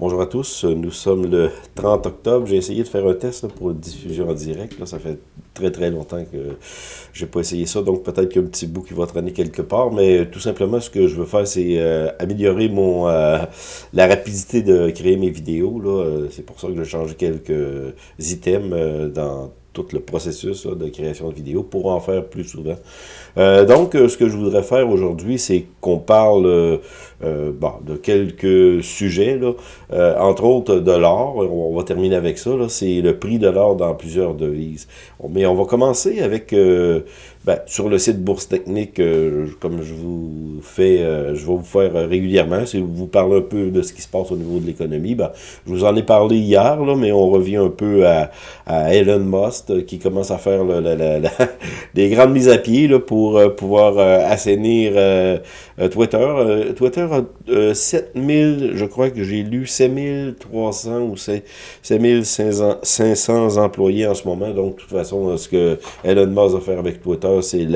Bonjour à tous, nous sommes le 30 octobre. J'ai essayé de faire un test pour diffusion en direct. Là, ça fait très très longtemps que j'ai pas essayé ça, donc peut-être qu'il y a un petit bout qui va traîner quelque part, mais tout simplement ce que je veux faire, c'est euh, améliorer mon euh, la rapidité de créer mes vidéos. C'est pour ça que j'ai changé quelques items dans tout le processus de création de vidéos pour en faire plus souvent. Euh, donc, euh, ce que je voudrais faire aujourd'hui, c'est qu'on parle euh, bon, de quelques sujets, là, entre autres de l'or. On va terminer avec ça. C'est le prix de l'or dans plusieurs devises. Mais on va commencer avec ben, sur le site Bourse Technique, euh, comme je vous fais, euh, je vais vous faire régulièrement, si vous parlez un peu de ce qui se passe au niveau de l'économie, ben, je vous en ai parlé hier, là, mais on revient un peu à, à Elon Musk euh, qui commence à faire des grandes mises à pied là, pour pouvoir assainir Twitter. Twitter a 7000, je crois que j'ai lu 7300 ou 7500 employés en ce moment, donc de toute façon, ce que Elon Musk va faire avec Twitter, c'est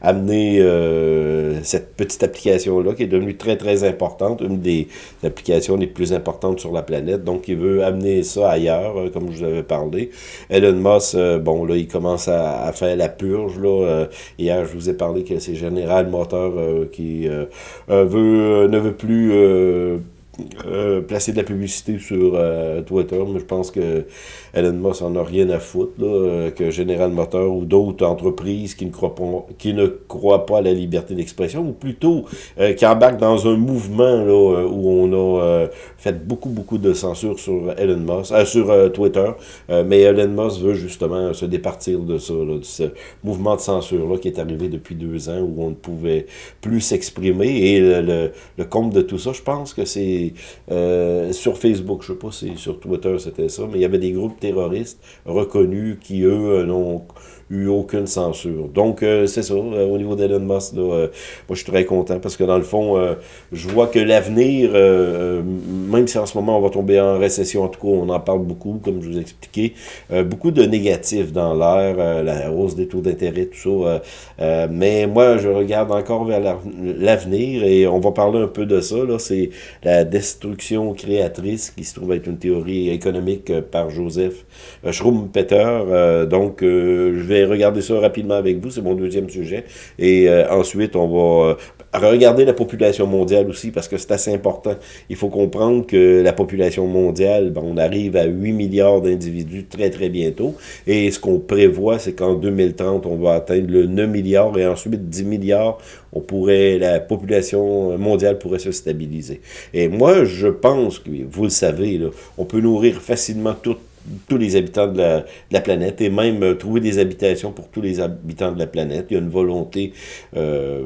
amener euh, cette petite application-là qui est devenue très, très importante, une des applications les plus importantes sur la planète. Donc, il veut amener ça ailleurs, euh, comme je vous avais parlé. Elon Musk, euh, bon, là, il commence à, faire la purge. Là. Je vous ai parlé que c'est General Motors qui veut, ne veut plus euh, placer de la publicité sur euh, Twitter, mais je pense que Elon Musk en a rien à foutre, là, euh, que General Motors ou d'autres entreprises qui ne, croient pas, qui ne croient pas à la liberté d'expression, ou plutôt qui embarquent dans un mouvement là, où on a fait beaucoup, beaucoup de censure sur Elon Musk, sur Twitter, mais Elon Musk veut justement se départir de ça, de ce mouvement de censure-là qui est arrivé depuis deux ans, où on ne pouvait plus s'exprimer, et le, le compte de tout ça, je pense que c'est euh, sur Facebook, je ne sais pas si sur Twitter c'était ça, mais il y avait des groupes terroristes reconnus qui, eux, n'ont eu aucune censure. Donc, euh, c'est ça, euh, au niveau d'Elon Musk, là, moi, je suis très content parce que, dans le fond, je vois que l'avenir, même si en ce moment, on va tomber en récession, en tout cas, on en parle beaucoup, comme je vous ai expliqué, beaucoup de négatifs dans l'air, la hausse des taux d'intérêt, tout ça. mais moi, je regarde encore vers l'avenir et on va parler un peu de ça, là, c'est la destruction créatrice, qui se trouve être une théorie économique euh, par Joseph euh, Schumpeter. Euh, donc, je vais regarder ça rapidement avec vous, c'est mon deuxième sujet. Et ensuite, on va regarder la population mondiale aussi, parce que c'est assez important. Il faut comprendre que la population mondiale, ben, on arrive à 8 milliards d'individus très, très bientôt. Et ce qu'on prévoit, c'est qu'en 2030, on va atteindre le 9 milliards et ensuite 10 milliards. On pourrait, la population mondiale pourrait se stabiliser. Et moi, je pense que, vous le savez, on peut nourrir facilement toute tous les habitants de la, planète et même euh, trouver des habitations pour tous les habitants de la planète. Il y a une volonté euh,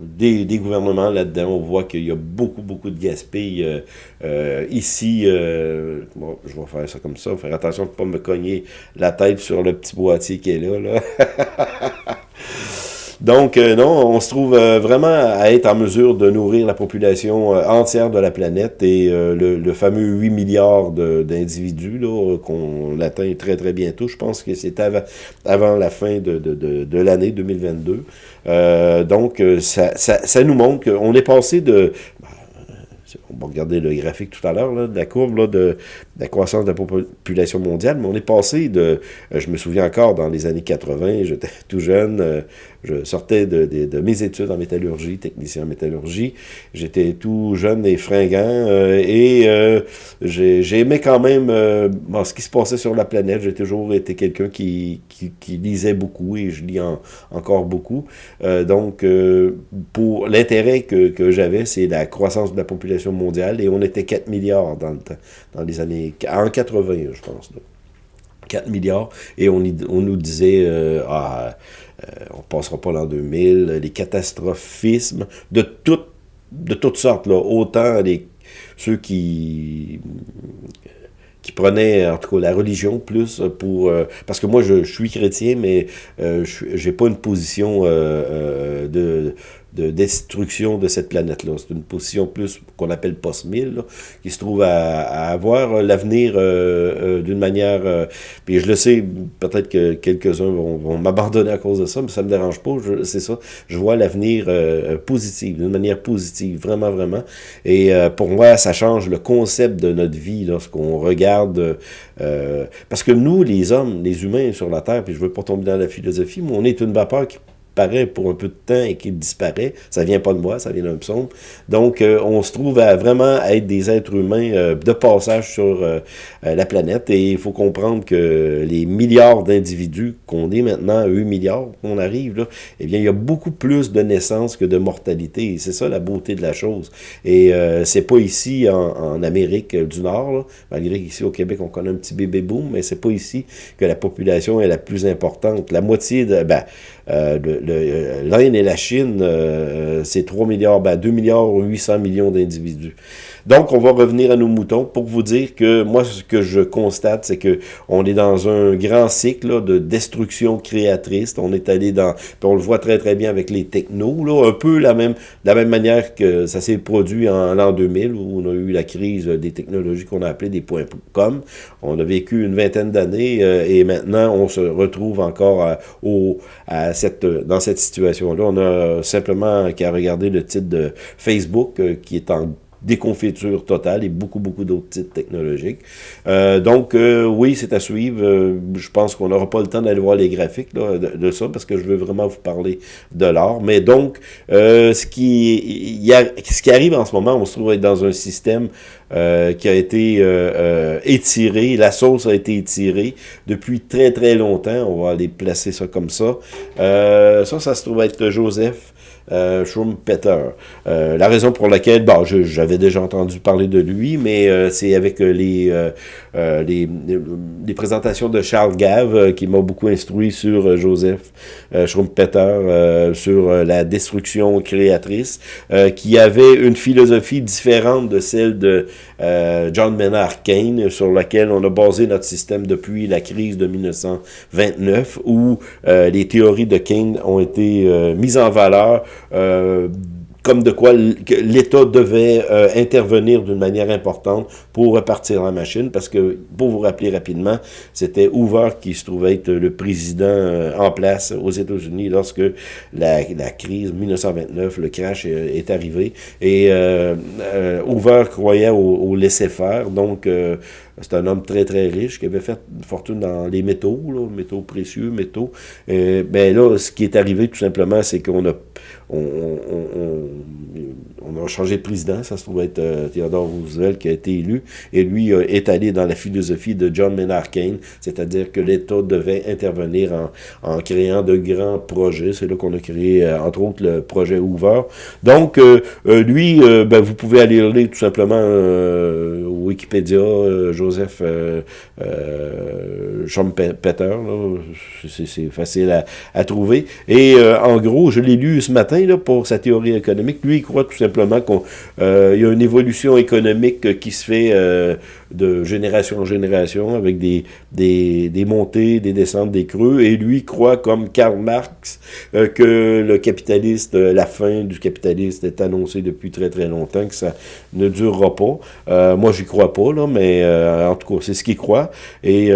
des, gouvernements là-dedans. On voit qu'il y a beaucoup, beaucoup de gaspillage euh, ici. bon, je vais faire ça comme ça, faire attention de ne pas me cogner la tête sur le petit boîtier qui est là. là. Donc, euh, non, on se trouve euh, vraiment à être en mesure de nourrir la population euh, entière de la planète et le, fameux 8 milliards d'individus qu'on atteint très, très bientôt. Je pense que c'est avant, la fin de, de, l'année 2022. donc, ça, ça, ça, nous montre qu'on est passé de on va regarder le graphique tout à l'heure, de la courbe là, de, la croissance de la population mondiale, mais on est passé de, euh, je me souviens encore, dans les années 80, j'étais tout jeune, euh, je sortais de, mes études en métallurgie, technicien en métallurgie, j'étais tout jeune et fringant, euh, et j'aimais quand même ce qui se passait sur la planète, j'ai toujours été quelqu'un qui, lisait beaucoup, et je lis encore beaucoup, donc pour l'intérêt que j'avais, c'est la croissance de la population mondiale, et on était 4 milliards dans le temps, dans les années, en 80, je pense. 4 milliards, et on, on nous disait, euh, ah, euh, on passera pas l'an 2000, les catastrophismes de de toutes sortes, là, autant les, ceux qui qui prenaient en tout cas la religion plus pour parce que moi je, suis chrétien mais euh, je j'ai pas une position de de destruction de cette planète-là. C'est une position plus qu'on appelle post-1000, qui se trouve à, avoir l'avenir d'une manière... puis je le sais, peut-être que quelques-uns vont, m'abandonner à cause de ça, mais ça me dérange pas, c'est ça. Je vois l'avenir positif, d'une manière positive, vraiment, vraiment. Et pour moi, ça change le concept de notre vie lorsqu'on regarde... parce que nous, les hommes, les humains sur la Terre, puis je veux pas tomber dans la philosophie, mais on est une vapeur qui paraît pour un peu de temps et qui disparaît. Ça vient pas de moi, ça vient d'un psaume. Donc, euh, on se trouve à vraiment être des êtres humains euh, de passage sur euh, la planète. Et il faut comprendre que les milliards d'individus qu'on est maintenant, 8 milliards qu'on arrive, là, eh bien, il y a beaucoup plus de naissances que de mortalité. C'est ça la beauté de la chose. Et c'est pas ici en, Amérique du Nord, malgré qu'ici au Québec, on connaît un petit bébé boom, mais c'est pas ici que la population est la plus importante. La moitié de... Ben, euh, l'Inde et la Chine, euh, c'est 3 milliards, ben 2 milliards 800 millions d'individus. Donc, on va revenir à nos moutons pour vous dire que moi, ce que je constate, c'est que on est dans un grand cycle de destruction créatrice. On est allé dans, on le voit très très bien avec les technos, là, un peu la même, de la même manière que ça s'est produit en l'an 2000 où on a eu la crise des technologies qu'on a appelées des points com. On a vécu une vingtaine d'années euh, et maintenant on se retrouve encore à, au, à cette, cette situation-là. On a simplement qu'à regarder le titre de Facebook euh, qui est en déconfiture totale et beaucoup, beaucoup d'autres titres technologiques. Euh, donc, euh, oui, c'est à suivre. Je pense qu'on n'aura pas le temps d'aller voir les graphiques de, ça parce que je veux vraiment vous parler de l'art. Mais donc, ce, qui, ce qui arrive en ce moment, on se trouve être dans un système qui a été étiré, la sauce a été étirée depuis très, très longtemps. On va aller placer ça comme ça. ça, ça se trouve être Joseph euh, Schumpeter. Euh, la raison pour laquelle, bon, j'avais déjà entendu parler de lui, mais euh, c'est avec les, les, les, présentations de Charles Gave qui m'a beaucoup instruit sur Joseph Schumpeter, sur la destruction créatrice, qui avait une philosophie différente de celle de John Maynard Keynes, sur laquelle on a basé notre système depuis la crise de 1929, où les théories de Keynes ont été mises en valeur euh, comme de quoi l'État devait euh, intervenir d'une manière importante pour repartir la machine, parce que, pour vous rappeler rapidement, c'était Hoover qui se trouvait être le président euh, en place aux États-Unis lorsque la, crise 1929, le crash est, arrivé, et Hoover croyait au, au laisser-faire, donc c'est un homme très, très riche qui avait fait une fortune dans les métaux, là, métaux précieux, métaux. Euh, ben là, ce qui est arrivé, tout simplement, c'est qu'on a, on, a changé de président. Ça se trouve être euh, Theodore Roosevelt qui a été élu. Et lui est allé dans la philosophie de John Maynard Keynes, c'est-à-dire que l'État devait intervenir en, en, créant de grands projets. C'est là qu'on a créé, euh, entre autres, le projet Hoover. Donc, euh, lui, ben, vous pouvez aller lire tout simplement Wikipédia, Joseph euh, euh, Schumpeter, c'est facile à, trouver. Et euh, en gros, je l'ai lu ce matin pour sa théorie économique. Lui, il croit tout simplement qu'il y a une évolution économique qui se fait de génération en génération, avec des, montées, des descentes, des creux, et lui croit, comme Karl Marx, que le capitaliste, la fin du capitaliste est annoncée depuis très très longtemps, que ça ne durera pas. Euh, moi, j'y crois pas, là, mais en tout cas, c'est ce qu'il croit. Et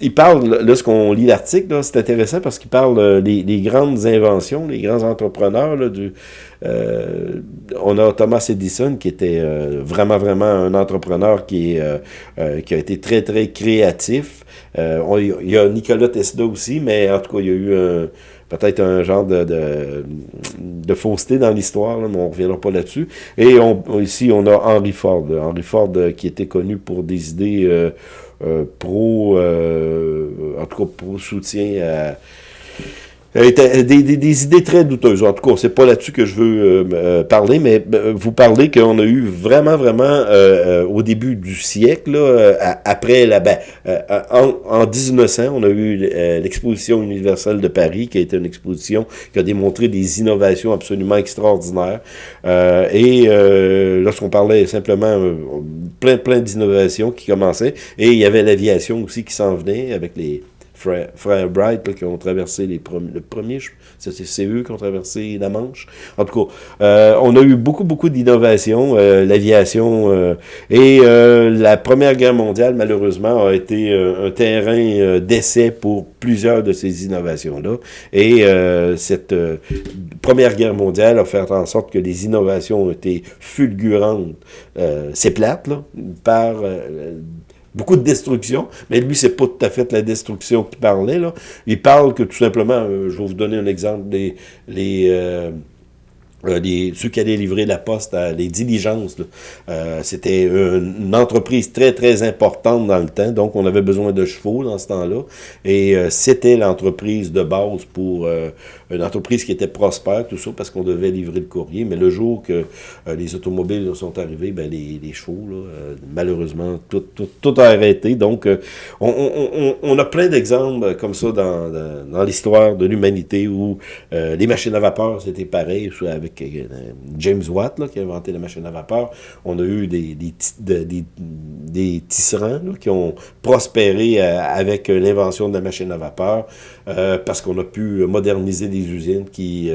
il parle, lorsqu'on lit l'article, c'est intéressant parce qu'il parle des, des, grandes inventions, les grands entrepreneurs euh, on a Thomas Edison qui était euh, vraiment, vraiment un entrepreneur qui, euh, a été très, très créatif. il y a Nicolas Tesla aussi, mais en tout cas, il y a eu peut-être un genre de, de, fausseté dans l'histoire, mais on ne reviendra pas là-dessus. Et on, ici, on a Henry Ford. Henry Ford qui était connu pour des idées pro, en tout cas, pro soutien à euh, des, des, idées très douteuses. En tout cas, c'est pas là-dessus que je veux euh, euh, parler, mais vous parlez qu'on a eu vraiment, vraiment, au début du siècle, après la... Ben, en, en 1900, on a eu l'exposition universelle de Paris, qui a été une exposition qui a démontré des innovations absolument extraordinaires. et lorsqu'on parlait simplement plein, plein d'innovations qui commençaient, et il y avait l'aviation aussi qui s'en venait avec les frères, Bright qui ont traversé les premiers, le premier, c'est eux qui ont traversé la Manche. En tout cas, euh, on a eu beaucoup, beaucoup d'innovations, euh, l'aviation, euh, et la Première Guerre mondiale, malheureusement, a été un terrain d'essai pour plusieurs de ces innovations-là. Et cette Première Guerre mondiale a fait en sorte que les innovations ont été fulgurantes. C'est plate, là, par beaucoup de destruction, mais lui, c'est pas tout à fait la destruction qu'il parlait. Là. Il parle que tout simplement, euh, je vais vous donner un exemple, des, les, euh, euh, ceux qui allaient livrer la poste, à, les diligences. Euh, C'était une, entreprise très, très importante dans le temps, donc on avait besoin de chevaux dans ce temps-là. Et euh, c'était l'entreprise de base pour euh, une entreprise qui était prospère, tout ça, parce qu'on devait livrer le courrier. Mais le jour que les automobiles sont arrivés, ben, les, les chevaux, là, malheureusement, tout, tout, tout, a arrêté. Donc, on, on, on, a plein d'exemples comme ça dans, dans, dans l'histoire de l'humanité où les machines à vapeur, c'était pareil, avec euh, James Watt, qui a inventé la machine à vapeur. On a eu des tisserands qui ont prospéré euh, avec l'invention de la machine à vapeur euh, parce qu'on a pu moderniser des usines qui...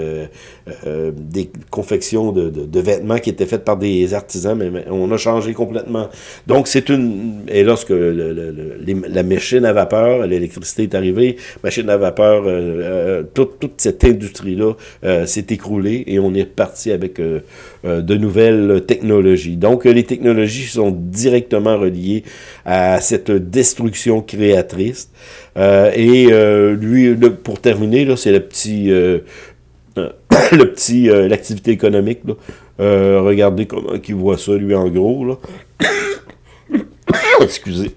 des confections de, de, vêtements qui étaient faites par des artisans, mais, on a changé complètement. Donc, c'est une... Et lorsque la machine à vapeur, l'électricité est arrivée, machine à vapeur, toute, toute cette industrie-là s'est écroulée et on est parti avec euh, euh, de nouvelles technologies. Donc, les technologies sont directement reliées à cette destruction créatrice. Euh, et lui, pour terminer, c'est le petit, le petit, l'activité économique. regardez comment il voit ça, lui, en gros. Là. Excusez.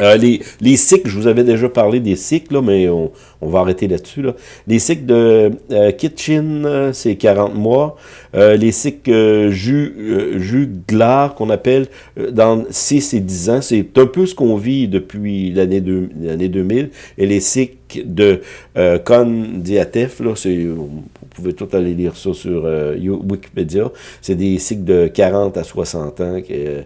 Euh, les, les cycles, je vous avais déjà parlé des cycles, mais on, on va arrêter là-dessus. Là. Les cycles de euh, Kitchen, euh, c'est 40 mois. les cycles jus, jus glar, qu'on appelle, dans 6 et 10 ans, c'est un peu ce qu'on vit depuis l'année 2000. Et les cycles de euh, Condiatef, là, vous pouvez tout aller lire ça sur Wikipédia, c'est des cycles de 40 à 60 ans. Que,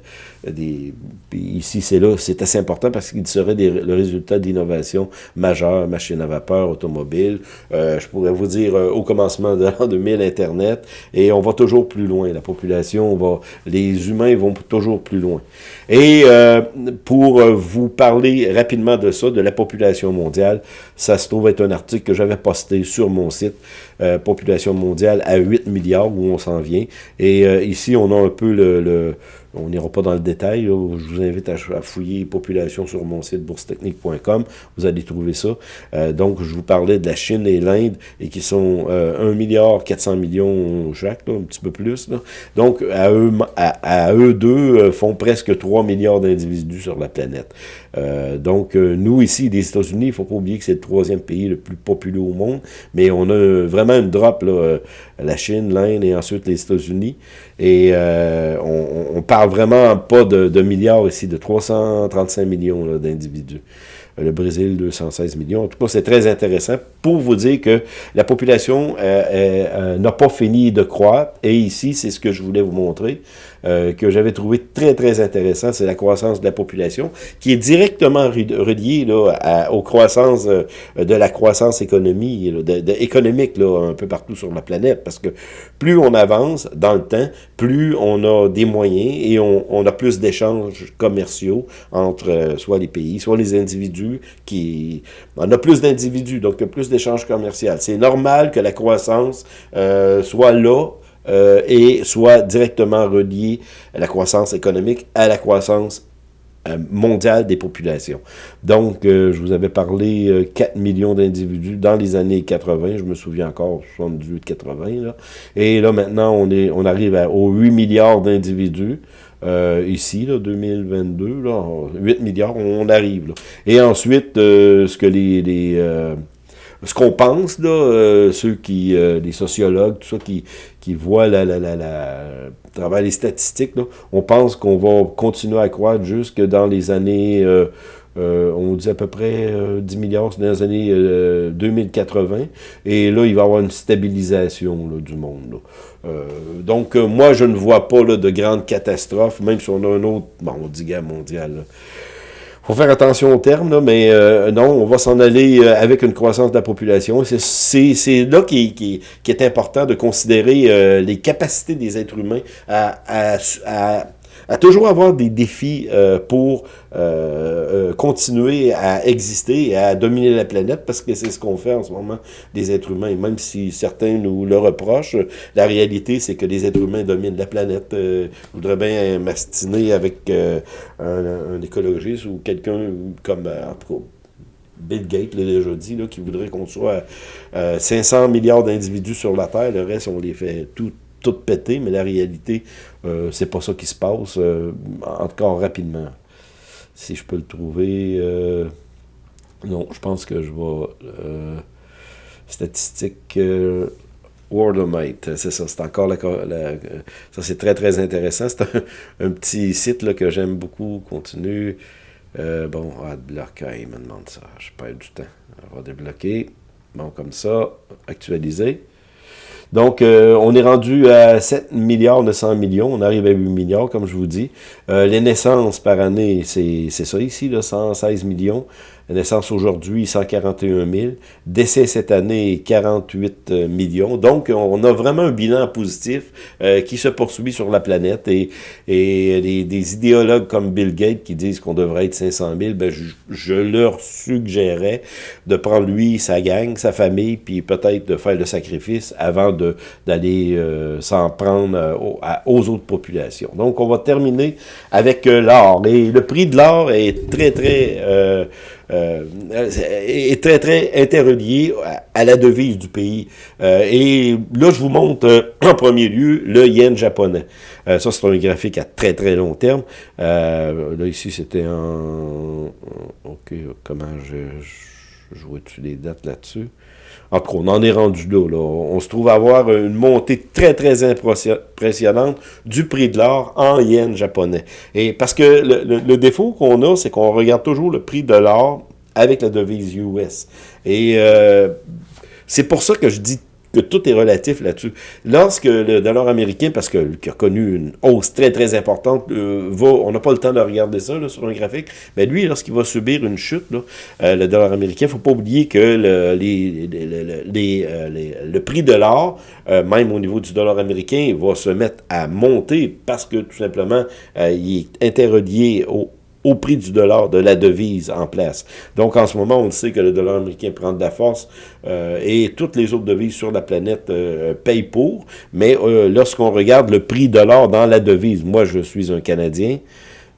des, ici, c'est là, c'est assez important parce qu'il serait le résultat d'innovation majeure, machine à vapeur, automobile. Euh, je pourrais vous dire, euh, au commencement de l'an 2000, Internet, et on va toujours plus loin. La population, va, les humains vont toujours plus loin. Et euh, pour vous parler rapidement de ça, de la population mondiale, ça se trouve être un article que j'avais posté sur mon site, Population mondiale à 8 milliards, où on s'en vient. Et ici, on a un peu le on n'ira pas dans le détail. Je vous invite à, fouiller population sur mon site boursetechnique.com. Vous allez trouver ça. Euh, donc, je vous parlais de la Chine et l'Inde, et qui sont euh, 1 milliard 400 millions chaque, un petit peu plus. Donc, à eux, deux, euh, font presque 3 milliards d'individus sur la planète. Euh, donc, nous, ici, des États-Unis, il faut pas oublier que c'est le troisième pays le plus populeux au monde, mais on a vraiment une drop, la Chine, l'Inde et ensuite les États-Unis. Et vraiment pas de, milliards ici, de 335 millions d'individus. Le Brésil, 216 millions. En tout cas, c'est très intéressant pour vous dire que la population euh, euh, euh, n'a pas fini de croître. Et ici, c'est ce que je voulais vous montrer. Euh, que j'avais trouvé très, très intéressant, c'est la croissance de la population, qui est directement reliée là, aux croissances euh, de la croissance économique là, un peu partout sur la planète, parce que plus on avance dans le temps, plus on a des moyens et on, a plus d'échanges commerciaux entre euh, soit les pays, soit les individus, qui on a plus d'individus, donc plus d'échanges commerciaux. C'est normal que la croissance soit là euh, et soit directement relié à la croissance économique, à la croissance euh, mondiale des populations. Donc, euh, je vous avais parlé 4 millions d'individus dans les années 80, je me souviens encore, 78-80, et là, maintenant, on, est, on arrive à, aux 8 milliards d'individus, ici, là, 2022, là, 8 milliards, on, arrive. Et ensuite, ce que les ce qu'on pense, là, euh, ceux qui, euh, les sociologues, tout ça, qui, qui voient la, la, la, la, travers les statistiques, là, on pense qu'on va continuer à croître jusque dans les années, euh, on dit à peu près 10 milliards, dans les années 2080, et là, il va y avoir une stabilisation là, du monde. Là. donc, moi, je ne vois pas de grandes catastrophes, même si on a un autre, bon, on dit guerre mondiale, faut faire attention au terme, mais euh, non, on va s'en aller euh, avec une croissance de la population. C'est là qui, qui, qui, est important de considérer euh, les capacités des êtres humains à, à, à à toujours avoir des défis euh, pour euh, euh, continuer à exister et à dominer la planète, parce que c'est ce qu'on fait en ce moment, des êtres humains. Et même si certains nous le reprochent, la réalité, c'est que les êtres humains dominent la planète. je voudrais bien m'astiner avec un, écologiste ou quelqu'un comme... Bill Gates l'a déjà dit, là, qui voudrait qu'on soit 500 milliards d'individus sur la Terre. Le reste, on les fait tout tout pété, mais la réalité, euh, c'est pas ça qui se passe, euh, en tout cas rapidement. Si je peux le trouver, euh, non, je pense que je vais, statistique, Worldomite, c'est ça, c'est encore la, ça c'est très très intéressant, c'est un, petit site là, que j'aime beaucoup, continue, bon, adblock, il me demande ça, je perds du temps, on va débloquer, bon, comme ça, actualiser, donc, euh, on est rendu à 7 milliards 900 millions. On arrive à 8 milliards, comme je vous dis. Euh, les naissances par année, c'est ça ici, là, 116 millions. Naissance aujourd'hui, 141 000. Décès cette année, 48 euh, millions. Donc, on a vraiment un bilan positif euh, qui se poursuit sur la planète. Et, et des, idéologues comme Bill Gates qui disent qu'on devrait être 500 000, ben, je, leur suggérerais de prendre lui, sa gang, sa famille, puis peut-être de faire le sacrifice avant d'aller euh, s'en prendre aux, autres populations. Donc, on va terminer avec l'or. Et le prix de l'or est très, très euh, est très, très interrelié à, la devise du pays. Euh, et là, je vous montre euh, en premier lieu le yen japonais. ça, c'est un graphique à très, très long terme. là, ici, c'était en... OK, comment je... vois-tu les dates là-dessus? En tout cas, on en est rendu là, là. On se trouve avoir une montée très, très impressionnante du prix de l'or en yens japonais. Et parce que le, défaut qu'on a, c'est qu'on regarde toujours le prix de l'or avec la devise US. Et euh, c'est pour ça que je dis que tout est relatif là-dessus. Lorsque le dollar américain, parce que a connu une hausse très très importante, euh, va, on n'a pas le temps de regarder ça sur un graphique, mais lui, lorsqu'il va subir une chute, euh, le dollar américain, il ne faut pas oublier que le, euh, le prix de l'or, même au niveau du dollar américain, va se mettre à monter parce que tout simplement, il est interrelié au, au prix du dollar, de la devise en place. Donc, en ce moment, on sait que le dollar américain prend de la force euh, et toutes les autres devises sur la planète euh, payent pour. Mais euh, lorsqu'on regarde le prix de l'or dans la devise, moi, je suis un Canadien,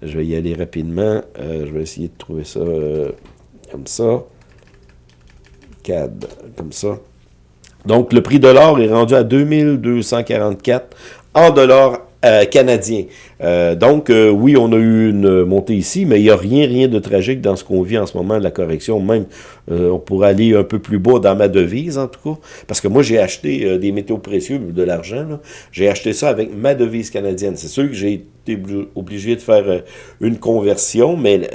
je vais y aller rapidement. je vais essayer de trouver ça comme ça. CAD, comme ça. Donc, le prix de l'or est rendu à 2244 en dollars euh, canadien. Euh, donc, euh, oui, on a eu une montée ici, mais il n'y a rien, rien de tragique dans ce qu'on vit en ce moment de la correction. Même, on pourrait aller un peu plus bas dans ma devise, en tout cas. Parce que moi, j'ai acheté des métaux précieux, de l'argent. J'ai acheté ça avec ma devise canadienne. C'est sûr que j'ai été obligé de faire une conversion, mais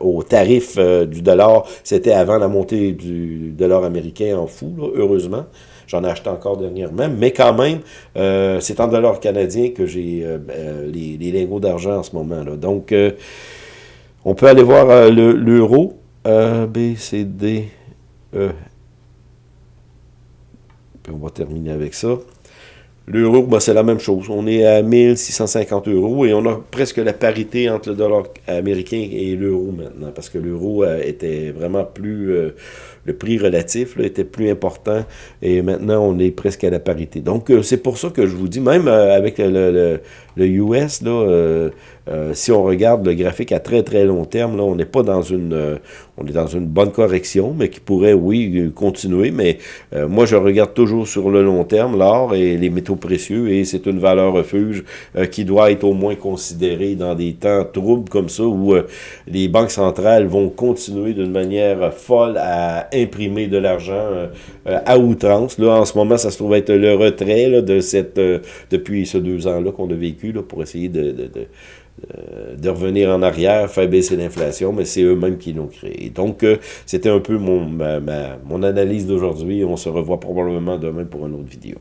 au tarif du dollar, c'était avant la montée du dollar américain en fou, heureusement. J'en ai acheté encore dernièrement. Mais quand même, euh, c'est en dollars canadiens que j'ai euh, euh, les, lingots d'argent en ce moment. là Donc, on peut aller voir l'euro. B, C, D, E. Puis on va terminer avec ça. L'euro, ben, c'est la même chose. On est à 1650 euros et on a presque la parité entre le dollar américain et l'euro maintenant, parce que l'euro était vraiment plus le prix relatif était plus important et maintenant on est presque à la parité. Donc euh, c'est pour ça que je vous dis, même euh, avec le, le, US, là, euh, si on regarde le graphique à très très long terme, là, on n'est pas dans une on est dans une bonne correction, mais qui pourrait, oui, continuer. Mais moi, je regarde toujours sur le long terme l'or et les métaux précieux, et c'est une valeur refuge qui doit être au moins considérée dans des temps troubles comme ça, où les banques centrales vont continuer d'une manière folle à imprimer de l'argent euh, euh, à outrance. En ce moment, ça se trouve être le retrait de cette euh, depuis ces deux ans-là qu'on a vécu pour essayer de, revenir en arrière, faire baisser l'inflation, mais c'est eux-mêmes qui l'ont créé. Donc, c'était un peu mon, mon analyse d'aujourd'hui. On se revoit probablement demain pour une autre vidéo.